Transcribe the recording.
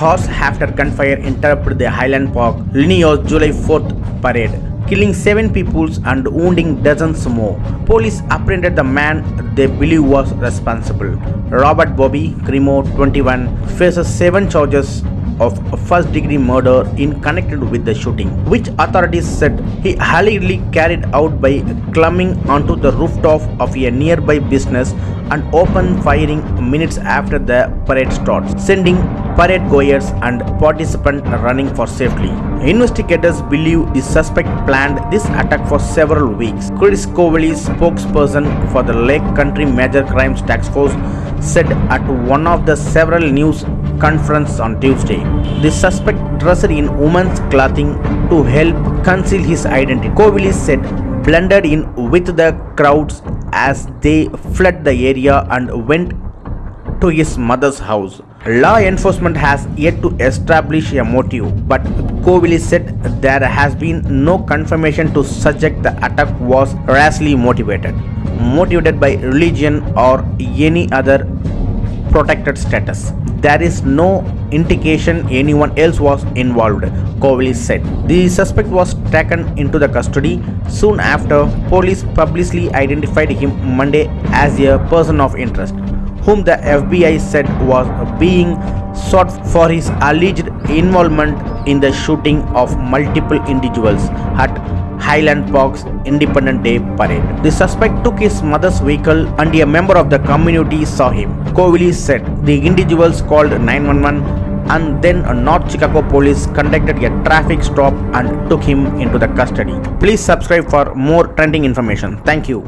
Hours after gunfire interrupted the Highland Park Illinois' July 4th parade, killing seven people and wounding dozens more. Police apprehended the man they believe was responsible. Robert Bobby Crimo, 21, faces seven charges of first degree murder in connected with the shooting, which authorities said he allegedly carried out by climbing onto the rooftop of a nearby business and open firing minutes after the parade starts, sending parade goers and participants running for safety. Investigators believe the suspect planned this attack for several weeks. Chris Covelli, spokesperson for the Lake County Major Crimes Task Force, said at one of the several news conferences on Tuesday. The suspect dressed in women's clothing to help conceal his identity. Covelli said blended in with the crowds as they fled the area and went to his mother's house. Law enforcement has yet to establish a motive, but Covelli said there has been no confirmation to suggest the attack was racially motivated, motivated by religion or any other protected status. There is no indication anyone else was involved, Covelli said. The suspect was taken into the custody soon after police publicly identified him Monday as a person of interest, whom the FBI said was being sought for his alleged involvement in the shooting of multiple individuals at Highland Park's Independent Day parade. The suspect took his mother's vehicle and a member of the community saw him. Covelli said the individuals called 911 and then North Chicago police conducted a traffic stop and took him into the custody. Please subscribe for more trending information. Thank you.